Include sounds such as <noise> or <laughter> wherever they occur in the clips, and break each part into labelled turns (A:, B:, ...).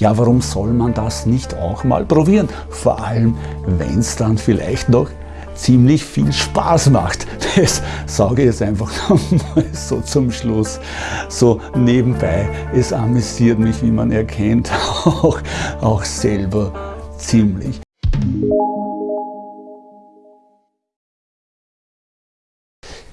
A: Ja, warum soll man das nicht auch mal probieren? Vor allem, wenn es dann vielleicht noch ziemlich viel Spaß macht. <laughs> Das sage ich jetzt einfach <laughs> nochmal so zum Schluss, so nebenbei. Es amüsiert mich, wie man erkennt, <laughs> auch, auch selber ziemlich.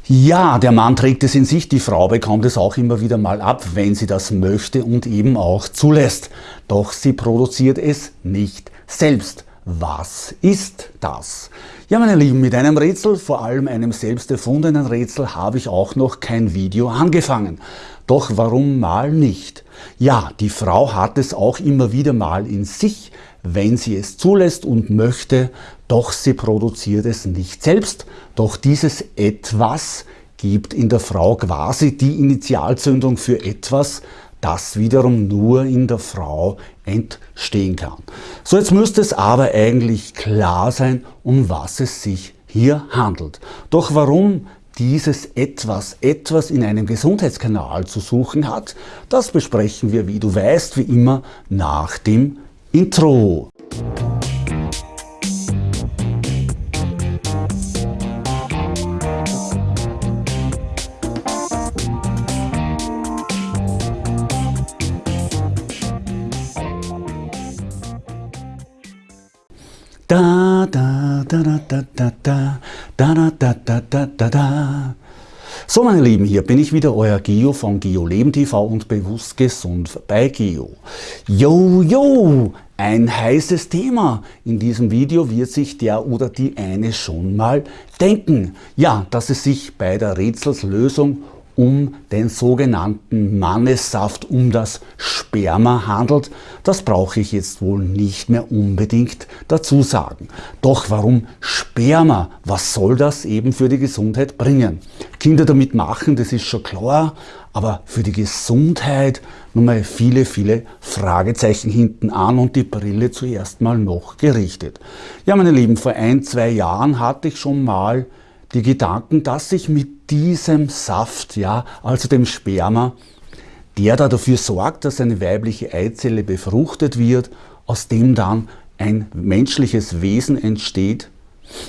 A: Ja, der Mann trägt es in sich, die Frau bekommt es auch immer wieder mal ab, wenn sie das möchte und eben auch zulässt. Doch sie produziert es nicht selbst. Was ist das? Ja, meine Lieben, mit einem Rätsel, vor allem einem selbst erfundenen Rätsel, habe ich auch noch kein Video angefangen. Doch warum mal nicht? Ja, die Frau hat es auch immer wieder mal in sich, wenn sie es zulässt und möchte, doch sie produziert es nicht selbst. Doch dieses Etwas gibt in der Frau quasi die Initialzündung für etwas, das wiederum nur in der Frau entstehen kann. So, jetzt müsste es aber eigentlich klar sein, um was es sich hier handelt. Doch warum dieses etwas, etwas in einem Gesundheitskanal zu suchen hat, das besprechen wir, wie du weißt, wie immer nach dem Intro. Da, da, da, da, da, da, da, da, da, da. So meine Lieben, hier bin ich wieder, euer Geo von Geo Leben TV und Bewusst Gesund bei Geo. Yo, yo, ein heißes Thema. In diesem Video wird sich der oder die eine schon mal denken. Ja, dass es sich bei der Rätselslösung um den sogenannten Mannessaft, um das Sperma handelt, das brauche ich jetzt wohl nicht mehr unbedingt dazu sagen. Doch warum Sperma? Was soll das eben für die Gesundheit bringen? Kinder damit machen, das ist schon klar, aber für die Gesundheit nochmal viele, viele Fragezeichen hinten an und die Brille zuerst mal noch gerichtet. Ja, meine Lieben, vor ein, zwei Jahren hatte ich schon mal die Gedanken, dass ich mit diesem Saft, ja, also dem Sperma, der da dafür sorgt, dass eine weibliche Eizelle befruchtet wird, aus dem dann ein menschliches Wesen entsteht.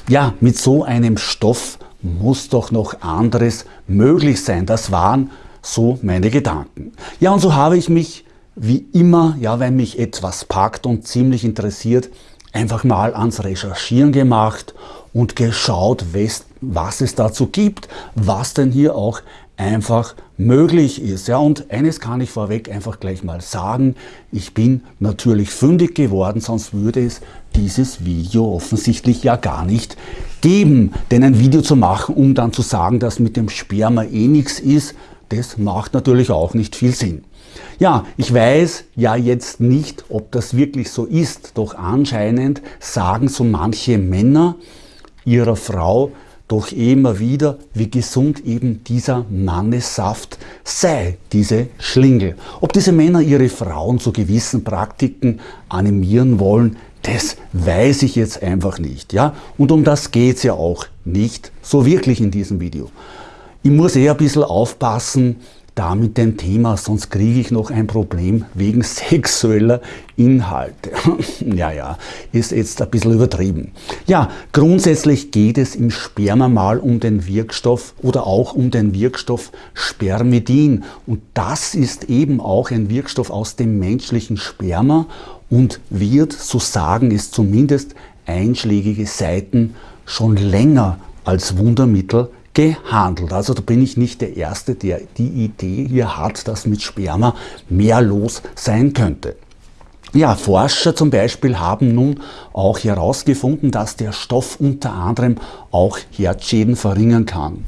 A: Ja, mit so einem Stoff muss doch noch anderes möglich sein. Das waren so meine Gedanken. Ja, und so habe ich mich wie immer, ja, wenn mich etwas packt und ziemlich interessiert, einfach mal ans Recherchieren gemacht und geschaut, was es dazu gibt, was denn hier auch einfach möglich ist. Ja, und eines kann ich vorweg einfach gleich mal sagen, ich bin natürlich fündig geworden, sonst würde es dieses Video offensichtlich ja gar nicht geben. Denn ein Video zu machen, um dann zu sagen, dass mit dem Sperma eh nichts ist, das macht natürlich auch nicht viel Sinn. Ja, ich weiß ja jetzt nicht, ob das wirklich so ist, doch anscheinend sagen so manche Männer ihrer Frau doch immer wieder, wie gesund eben dieser Mannessaft sei, diese Schlingel. Ob diese Männer ihre Frauen zu gewissen Praktiken animieren wollen, das weiß ich jetzt einfach nicht. Ja? Und um das geht es ja auch nicht so wirklich in diesem Video. Ich muss eher ein bisschen aufpassen, da mit dem Thema, sonst kriege ich noch ein Problem wegen <laughs> sexueller Inhalte. <laughs> ja, ja, ist jetzt ein bisschen übertrieben. Ja, grundsätzlich geht es im Sperma mal um den Wirkstoff oder auch um den Wirkstoff Spermidin. Und das ist eben auch ein Wirkstoff aus dem menschlichen Sperma und wird, so sagen es zumindest einschlägige Seiten, schon länger als Wundermittel gehandelt. Also da bin ich nicht der Erste, der die Idee hier hat, dass mit Sperma mehr los sein könnte. Ja, Forscher zum Beispiel haben nun auch herausgefunden, dass der Stoff unter anderem auch Herzschäden verringern kann.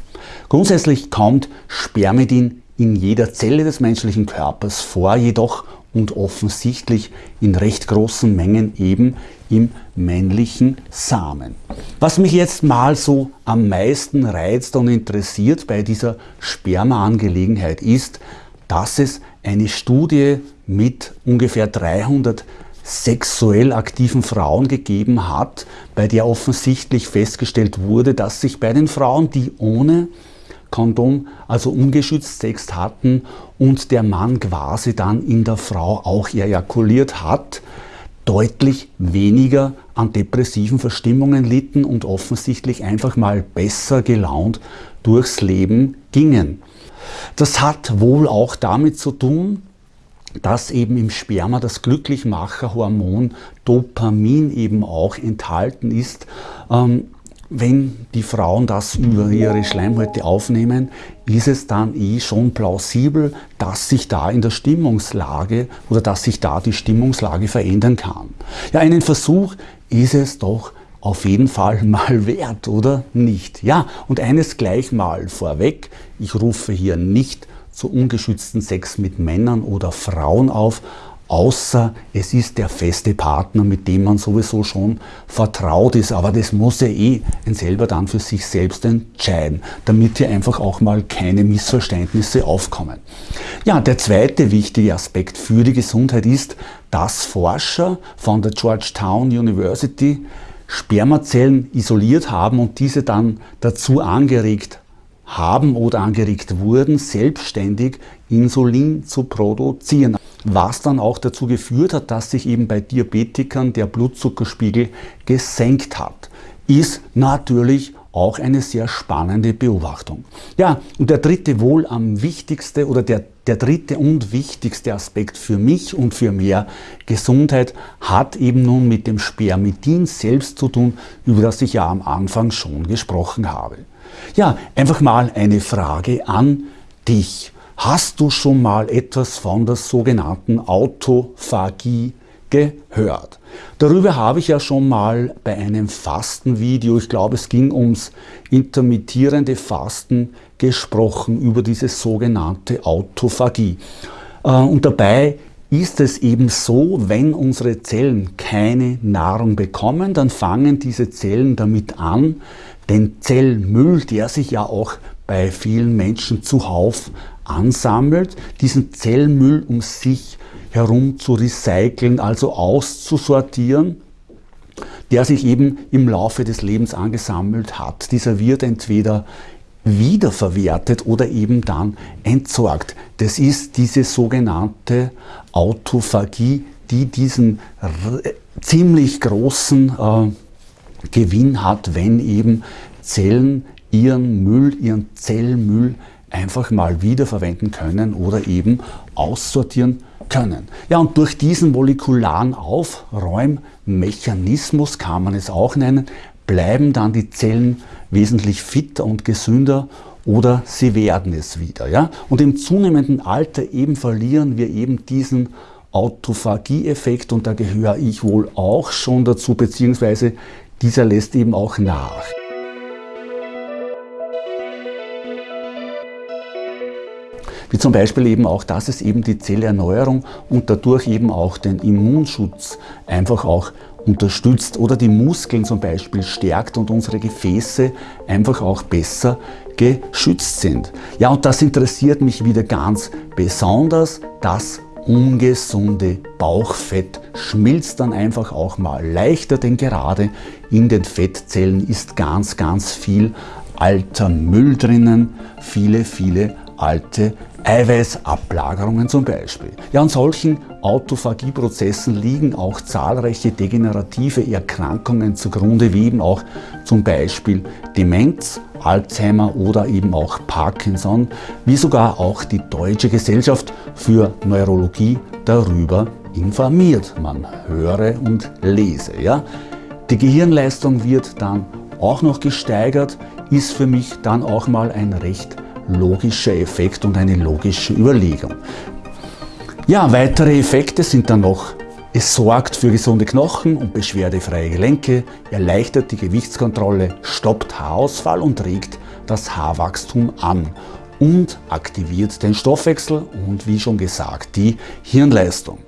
A: Grundsätzlich kommt Spermidin in jeder Zelle des menschlichen Körpers vor, jedoch und offensichtlich in recht großen Mengen eben im männlichen Samen. Was mich jetzt mal so am meisten reizt und interessiert bei dieser Spermaangelegenheit ist, dass es eine Studie mit ungefähr 300 sexuell aktiven Frauen gegeben hat, bei der offensichtlich festgestellt wurde, dass sich bei den Frauen, die ohne Kondom, also ungeschützt Sex hatten und der Mann quasi dann in der Frau auch ejakuliert hat, deutlich weniger an depressiven Verstimmungen litten und offensichtlich einfach mal besser gelaunt durchs Leben gingen. Das hat wohl auch damit zu tun, dass eben im Sperma das Glücklichmacherhormon Dopamin eben auch enthalten ist. Ähm, wenn die Frauen das über ihre Schleimhäute aufnehmen, ist es dann eh schon plausibel, dass sich da in der Stimmungslage oder dass sich da die Stimmungslage verändern kann. Ja, einen Versuch ist es doch auf jeden Fall <laughs> mal wert, oder nicht? Ja, und eines gleich mal vorweg, ich rufe hier nicht zu ungeschützten Sex mit Männern oder Frauen auf, außer es ist der feste Partner, mit dem man sowieso schon vertraut ist. Aber das muss er eh ein selber dann für sich selbst entscheiden, damit hier einfach auch mal keine Missverständnisse aufkommen. Ja, der zweite wichtige Aspekt für die Gesundheit ist, dass Forscher von der Georgetown University Spermazellen isoliert haben und diese dann dazu angeregt haben oder angeregt wurden, selbstständig Insulin zu produzieren. Was dann auch dazu geführt hat, dass sich eben bei Diabetikern der Blutzuckerspiegel gesenkt hat, ist natürlich auch eine sehr spannende Beobachtung. Ja, und der dritte wohl am wichtigste oder der, der dritte und wichtigste Aspekt für mich und für mehr Gesundheit hat eben nun mit dem Spermidin selbst zu tun, über das ich ja am Anfang schon gesprochen habe. Ja, einfach mal eine Frage an dich. Hast du schon mal etwas von der sogenannten Autophagie gehört? Darüber habe ich ja schon mal bei einem Fastenvideo, ich glaube es ging ums intermittierende Fasten, gesprochen über diese sogenannte Autophagie. Äh, und dabei ist es eben so, wenn unsere Zellen keine Nahrung bekommen, dann fangen diese Zellen damit an, den Zellmüll, der sich ja auch bei vielen Menschen zuhauf ansammelt, diesen Zellmüll um sich herum zu recyceln, also auszusortieren, der sich eben im Laufe des Lebens angesammelt hat. Dieser wird entweder wiederverwertet oder eben dann entsorgt. Das ist diese sogenannte Autophagie, die diesen ziemlich großen äh, Gewinn hat, wenn eben Zellen ihren Müll, ihren Zellmüll einfach mal wiederverwenden können oder eben aussortieren können. Ja, und durch diesen molekularen Aufräummechanismus, kann man es auch nennen, bleiben dann die Zellen wesentlich fitter und gesünder oder sie werden es wieder. Ja? Und im zunehmenden Alter eben verlieren wir eben diesen Autophagie-Effekt und da gehöre ich wohl auch schon dazu, beziehungsweise dieser lässt eben auch nach. Wie zum Beispiel eben auch, dass es eben die Zellerneuerung und dadurch eben auch den Immunschutz einfach auch unterstützt oder die Muskeln zum Beispiel stärkt und unsere Gefäße einfach auch besser geschützt sind. Ja, und das interessiert mich wieder ganz besonders, das ungesunde Bauchfett schmilzt dann einfach auch mal leichter, denn gerade in den Fettzellen ist ganz, ganz viel alter Müll drinnen, viele, viele alte Eiweißablagerungen zum Beispiel. Ja, an solchen Autophagieprozessen liegen auch zahlreiche degenerative Erkrankungen zugrunde, wie eben auch zum Beispiel Demenz, Alzheimer oder eben auch Parkinson, wie sogar auch die Deutsche Gesellschaft für Neurologie darüber informiert. Man höre und lese. Ja? Die Gehirnleistung wird dann auch noch gesteigert, ist für mich dann auch mal ein recht logischer Effekt und eine logische Überlegung. Ja, weitere Effekte sind dann noch, es sorgt für gesunde Knochen und beschwerdefreie Gelenke, erleichtert die Gewichtskontrolle, stoppt Haarausfall und regt das Haarwachstum an und aktiviert den Stoffwechsel und wie schon gesagt die Hirnleistung.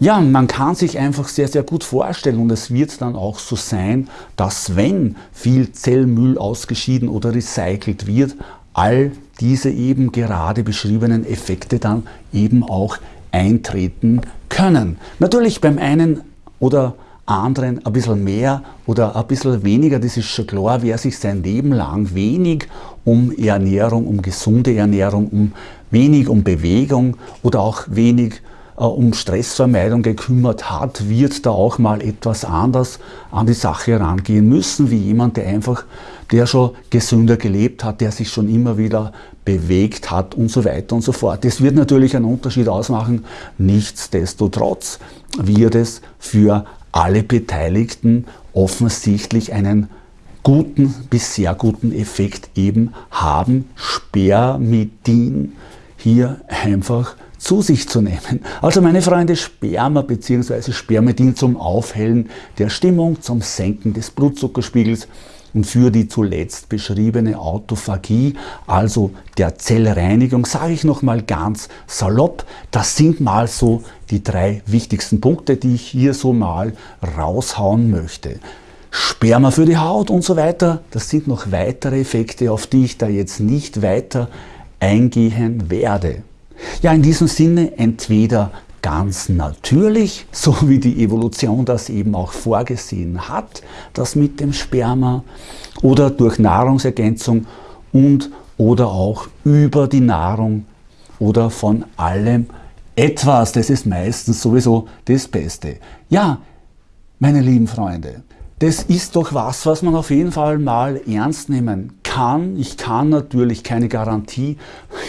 A: Ja, man kann sich einfach sehr, sehr gut vorstellen und es wird dann auch so sein, dass wenn viel Zellmüll ausgeschieden oder recycelt wird, all diese eben gerade beschriebenen Effekte dann eben auch eintreten können. Natürlich beim einen oder anderen ein bisschen mehr oder ein bisschen weniger, das ist schon klar, wer sich sein Leben lang wenig um Ernährung, um gesunde Ernährung, um wenig um Bewegung oder auch wenig äh, um Stressvermeidung gekümmert hat, wird da auch mal etwas anders an die Sache herangehen müssen, wie jemand, der einfach, der schon gesünder gelebt hat, der sich schon immer wieder bewegt hat und so weiter und so fort. Das wird natürlich einen Unterschied ausmachen. Nichtsdestotrotz wird es für alle Beteiligten offensichtlich einen guten bis sehr guten Effekt eben haben, Spermidin hier einfach zu sich zu nehmen. Also meine Freunde, Sperma bzw. Spermidin zum Aufhellen der Stimmung, zum Senken des Blutzuckerspiegels und für die zuletzt beschriebene Autophagie, also der Zellreinigung, sage ich nochmal ganz salopp, das sind mal so die drei wichtigsten Punkte, die ich hier so mal raushauen möchte. Sperma für die Haut und so weiter, das sind noch weitere Effekte, auf die ich da jetzt nicht weiter eingehen werde. Ja, in diesem Sinne entweder ganz natürlich, <laughs> so wie die Evolution das eben auch vorgesehen hat, das mit dem Sperma, oder durch Nahrungsergänzung und oder auch über die Nahrung oder von allem etwas. Das ist meistens sowieso das Beste. Ja, meine lieben Freunde, das ist doch was, was man auf jeden Fall mal ernst nehmen kann. Ich kann natürlich keine Garantie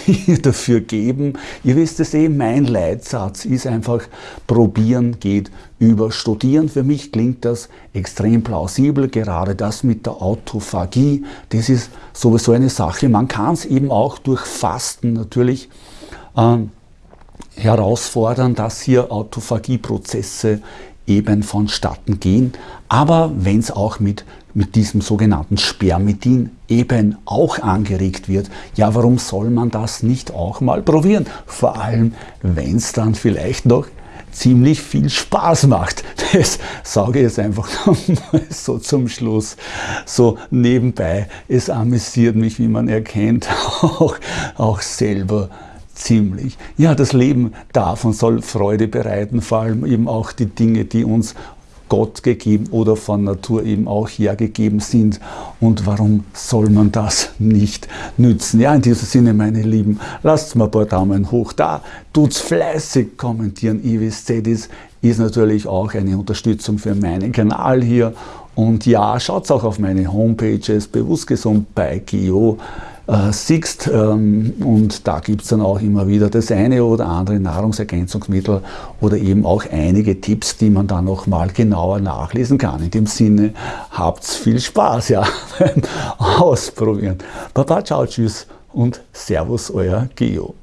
A: <laughs> dafür geben. Ihr wisst es eh, mein Leitsatz ist einfach, probieren geht über studieren. Für mich klingt das extrem plausibel, gerade das mit der Autophagie, das ist sowieso eine Sache. Man kann es eben auch durch Fasten natürlich äh, herausfordern, dass hier Autophagieprozesse eben vonstatten gehen. Aber wenn es auch mit, mit diesem sogenannten Spermidin eben auch angeregt wird, ja, warum soll man das nicht auch mal probieren? Vor allem, wenn es dann vielleicht noch ziemlich viel Spaß macht. <laughs> Das sage ich jetzt einfach <laughs> so zum Schluss, so nebenbei. Es amüsiert mich, wie man erkennt, <laughs> auch, auch selber ziemlich. Ja, das Leben darf und soll Freude bereiten, vor allem eben auch die Dinge, die uns Gott gegeben oder von Natur eben auch hergegeben sind. Und warum soll man das nicht nützen? Ja, in diesem Sinne, meine Lieben, lasst mal ein paar Daumen hoch da, tut's fleißig kommentieren. Ivis Zedis ist natürlich auch eine Unterstützung für meinen Kanal hier. Und ja, schaut auch auf meine Homepages, bewusst gesund bei Geo äh, siehst. Ähm, und da gibt es dann auch immer wieder das eine oder andere Nahrungsergänzungsmittel oder eben auch einige Tipps, die man dann nochmal genauer nachlesen kann. In dem Sinne, habt viel Spaß ja, beim <laughs> Ausprobieren. Baba, ciao, tschüss und Servus, euer Geo.